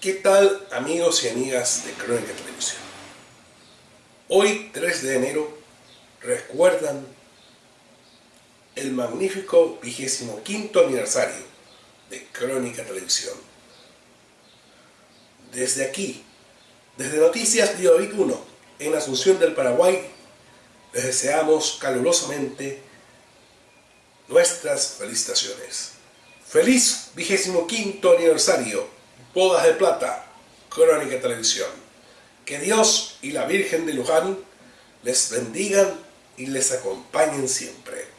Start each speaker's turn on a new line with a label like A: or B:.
A: ¿Qué tal amigos y amigas de Crónica Televisión? Hoy, 3 de enero, recuerdan el magnífico vigésimo quinto aniversario de Crónica Televisión. Desde aquí, desde Noticias Biovic 1, en Asunción del Paraguay, les deseamos calurosamente nuestras felicitaciones. Feliz vigésimo quinto aniversario Bodas de Plata, Crónica Televisión. Que Dios y la Virgen de Luján les bendigan y les acompañen siempre.